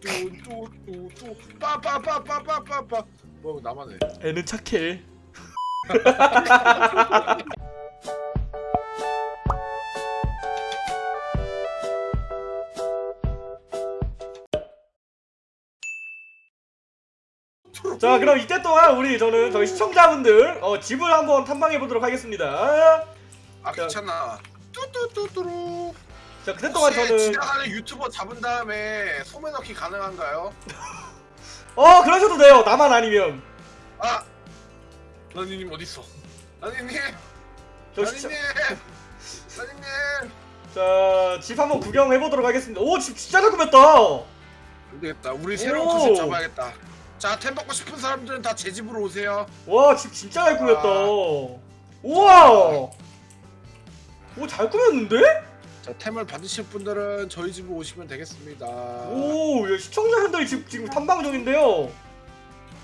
뚜뚜뚜뚜 빠빠빠빠빠빠빠. 뭐 나만 해 애는 착해. 자 그럼 이때 동안 우리 저는 저희 시청자분들 어, 집을 한번 탐방해 보도록 하겠습니다. 아 괜찮아. 뚜뚜뚜뚜루 자 혹시 저는 지나가는 유튜버 잡은 다음에 소매 넣기 가능한가요? 어 그러셔도 돼요. 나만 아니면 아 라니님 어딨어 라니님 저 시청 라니님 라니님 자 집 한번 구경해 보도록 하겠습니다. 오 집 진짜 잘 꾸몄다. 안되겠다 우리 새로운 오. 컨셉 잡아야겠다 자 템 받고 싶은 사람들은 다 제 집으로 오세요 와 집 진짜 잘 꾸몄다. 우와. 오 잘 꾸몄는데? 자 템을 받으실 분들은 저희 집으로 오시면 되겠습니다 오, 야, 시청자분들 지금, 지금 탐방 중인데요.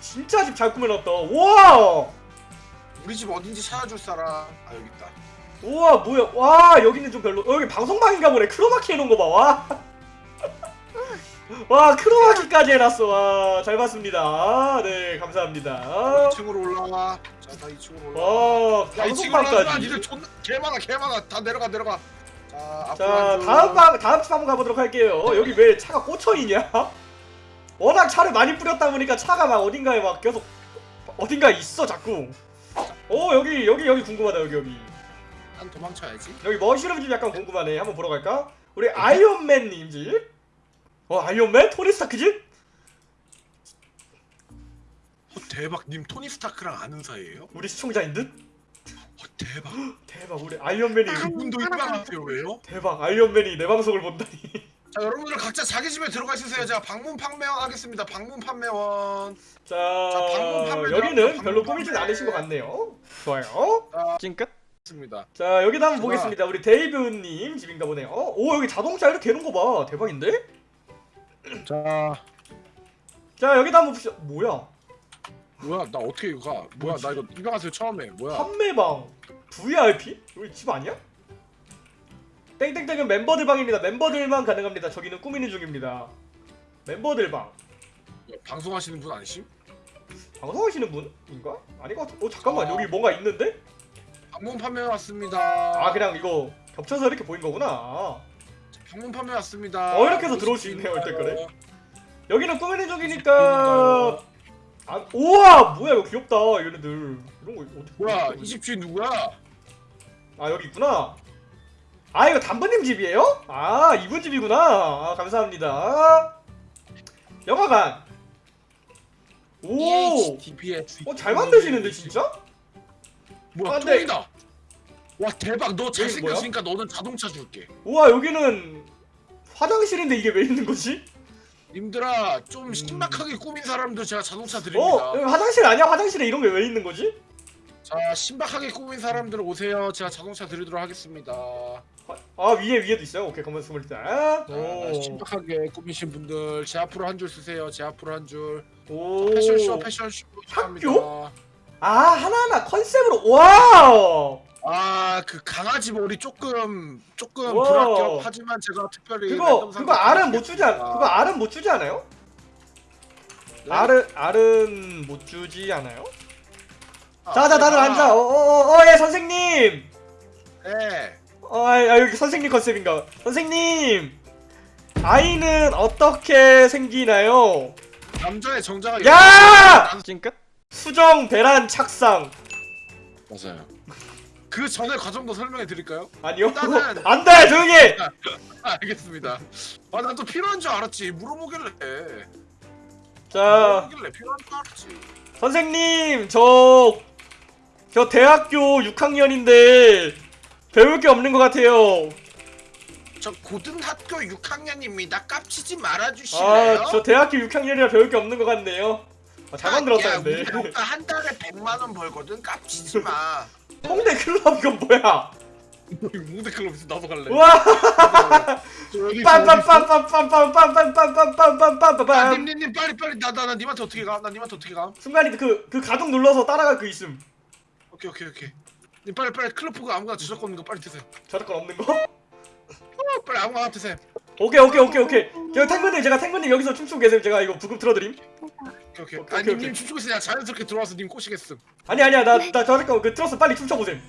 진짜 집 잘 꾸며놨다. 우와! 우리 집 어딘지 찾아줄 사람 아 여기 있다 우와, 뭐야. 와, 여기는 좀 별로. 어, 여기 방송방인가 보네. 크로마키 해놓은 거 봐. 와. 와, 크로마키까지 해놨어. 와, 잘 봤습니다. 아, 네, 감사합니다. 2층으로 올라와 자 다 2층으로 올라와 와, 야 2층으로 올라와 방송방까지. 니들 존나 개 많아 개 많아 다 내려가 내려가 자 앞으로 자. 다음 방, 다음 집 한번 가보도록 할게요. 여기 왜 차가 꽂혀있냐? 워낙 차를 많이 뿌렸다 보니까 차가 막 어딘가에 막 계속 어딘가에 있어 자꾸. 어 여기 여기 여기 궁금하다 여기 여기 난 도망쳐야지 여기 mushroom 집 약간 궁금하네. 한번 보러 갈까? 우리 아이언맨님 집. 어 아이언맨? 토니 스타크 집? 어, 대박 님 토니 스타크랑 아는 사이예요? 우리 시청자인 듯? 어, 대박 대박 우리 아이언맨이 그분도 입방하세요 왜요? 대박 아이언맨이 내 방송을 본다니. 자 여러분들 각자 자기 집에 들어가 있으세요 제가 방문 판매원 하겠습니다 방문 판매원 자, 방문 판매 여기는. 별로 꾸미진 판매. 않으신 것 같네요. 좋아요. 자 찡끗. 있습니다 자 여기도 한번 좋아. 보겠습니다 우리 데이브님 집인가 보네요 어? 오 여기 자동차 이렇게 해놓은 거봐 대박인데? 자 자 여기도 한번 봅시다 뭐야 뭐야 나 어떻게 이거 가? 뭐야 나 이거 입양하세요 처음에 뭐야? 판매방. VIP? 여기 집 아니야? 땡땡땡은 멤버들 방입니다. 멤버들만 가능합니다. 저기는 꾸미는 중입니다. 멤버들 방. 방송하시는 분 아니심? 방송하시는 분인가? 아닌 것 같아 어 잠깐만. 아. 여기 뭔가 있는데? 방문 판매 왔습니다. 아 그냥 이거 겹쳐서 이렇게 보인 거구나. 방문 판매 왔습니다. 어, 이렇게 해서 들어올 수 있네요, 댓글에. 여기는 꾸미는 중이니까 아, 우와 뭐야 이거 귀엽다 얘네들 이런 거 어떻게 뭐야 이 집 주인 누구야? 아 여기 있구나 아 이거 담부님 집이에요? 아 이분 집이구나 아 감사합니다 영화관 오 어잘 DPS 어, 만드시는데 진짜? 뭐야 아, 똥이다 와 대박 너? 잘생겼으니까 너는 자동차 줄게 우와 여기는 화장실인데 이게 왜 있는 거지? 님들아 좀 음. 신박하게 꾸민 사람들 제가 자동차 어 드립니다 여기 화장실 아니야? 화장실에 이런 게 왜 있는 거지? 자 신박하게 꾸민 사람들 오세요 제가 자동차 드리도록 하겠습니다 아 위에 위에도 있어요 오케이 그러면 스물살 자, 오. 신박하게 꾸미신 분들 제 앞으로 한 줄 쓰세요 제 앞으로 한 줄 오. 패션쇼 패션쇼 학교? 아 하나하나 컨셉으로 와우 아 그 강아지 머리 조금 조금 와. 불합격 하지만 제가 특별히 그거 그거 알은 못 주지 않 드리겠습니다. 그거 알은 못 주지 않아요? 네? 알은 알은 못 주지 않아요? 아, 자자 다들 제가- 앉아 어어어예 선생님 네어 아, 여기 선생님 컨셉인가 선생님 아이는 어떻게 생기나요? 남자의 정자가 야! 남- 찡끗 수정 배란 착상 맞아요 그 전에 과정도 설명해 드릴까요? 아니요 일단은- 안 돼 조용히 해! 아, 알겠습니다 아 난 또 필요한 줄 알았지 물어보길래 자 물어보길래 필요한 줄 알았지 선생님 저 저 대학교 6학년인데 배울 게 없는 것 같아요. 저 고등학교 6학년입니다 깝치지 말아주실래요? 아 저 대학교 6학년이라 배울 게 없는 것 같네요. 아, 잘 만들었다 야, 근데. 우리 한 달에 100만 원 벌거든 깝치지 마 홍대 클럽 이건 뭐야? 무대 클럽에서 나도 갈래 와저 여기 있어, 여기 있어. 빰빰빰빰빰빰빰빰빰빰빰빰빰빰빰 아, 님님님 빨리 빨리 나나나 님한테 어떻게 가? 나 님한테 어떻게 가? 순간이 그그 가동 눌러서 따라갈 그 있음. 오케이 오케이 오케이 님 빨리 빨리 클럽프가 아무거나 저작권 있는 거 빨리 드세요 저작권 없는 거? 어, 빨리 아무거나 드세요 오케이 오케이 오케이 오케이 제가 탱근님 제가 탱근님 여기서 춤추고 계세요 제가 이거 부금 틀어드림 오케이 오케이. 오케이, 아니 오케이, 님. 춤추고 있으냐 자연스럽게 들어와서 님 꼬시겠음. 아니 아니야 나나 잠깐 그 틀어서 빨리 춤춰보셈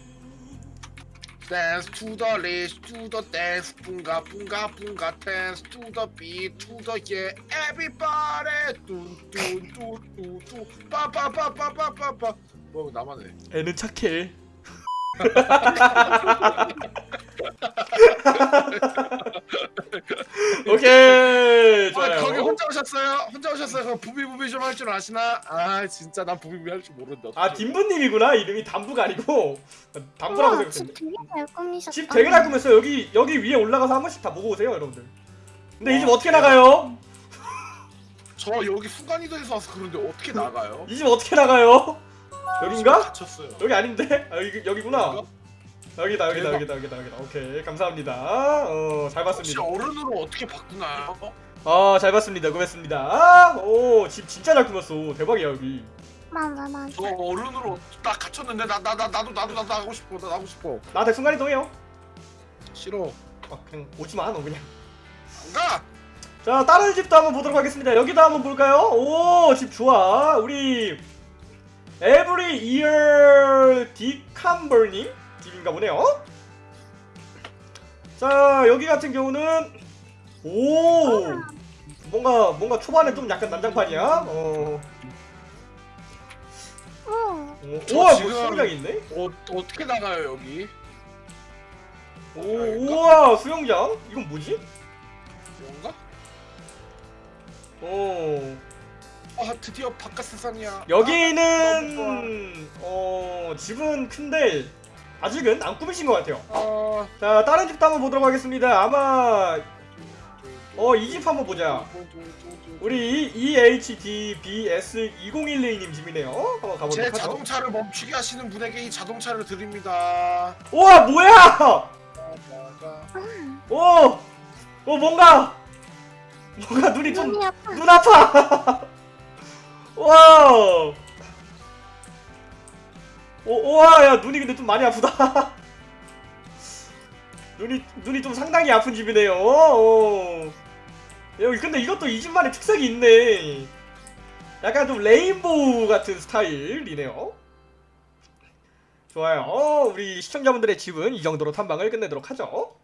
to the dance, bunga bunga bunga dance to the beat, to the yeah, everybody, 뚜뚜뚜뚜뚜, 빠빠빠빠빠빠빠. 뭐 나만 해. 애는 착해 오케이 아, 좋아요 거기 혼자 오셨어요? 혼자 오셨어요? 그럼 부비부비 좀 할 줄 아시나? 아 진짜 난 부비부비 할 줄 모른다. 아 딘부님이구나 이름이 담부가 아니고 담부라고 우와, 생각했는데 집 되게 잘 꾸미셨다. 집 되게 잘 꾸몄어요 여기 여기 위에 올라가서 한 번씩 다 보고 오세요 여러분들 근데 이집 와, 어떻게. 나가요? 저 여기 순간이동에서 와서 그런데 어떻게 나가요? 이 집 어떻게 나가요? 여긴가? 갇혔어요. 여기 아닌데? 아, 여기, 여기구나 여긴가? 여기다 여기다. 여기다 여기다 여기다. 오케이 감사합니다. 어잘 혹시 봤습니다. 어른으로 어떻게 바꾸나요? 아잘 봤습니다. 고맙습니다. 오집 진짜 잘 꾸몄어. 대박이야 여기. 맞아 맞아. 저 어른으로 나 갇혔는데 나 나 나 나도 나도 나도 하고 싶어 나 하고 싶어. 나한테 순간이동해요. 싫어. 아 그냥 오지마 너 그냥. 안 가! 자 다른 집도 한번 보도록 하겠습니다. 여기도 한번 볼까요? 오 집 좋아. 우리 Every Year 디캄버님 집인가 보네요. 자 여기 같은 경우는 오! 뭔가 뭔가 초반에 좀 약간 난장판이야. 어. 저 우와 뭐 지금- 수영장 있네? 어, 어떻게 나가요 여기? 오 우와 수영장? 이건 뭐지? 뭔가? 오아 드디어 바깥 세상이야. 아, 여기는 어 집은 큰데 아직은 안 꾸미신 것 같아요. 아, 자 다른 집도 한번 보도록 하겠습니다. 아마 어 이 집 한번 보자. 우리 E EHDBS 2012님 집이네요. 한번 제 가보도록 하죠. 자동차를 멈추게 하시는 분에게 이 자동차를 드립니다 우와 뭐야? 오, 오 뭔가 뭔가 눈이 좀. 눈 아파. 와. 오, 우와, 야, 눈이 근데 좀 많이 아프다. 눈이, 눈이 좀 상당히 아픈 집이네요. 오. 여기, 근데 이것도 이 집만의 특색이 있네. 약간 좀 레인보우 같은 스타일이네요. 좋아요. 우리 시청자분들의 집은 이 정도로 탐방을 끝내도록 하죠.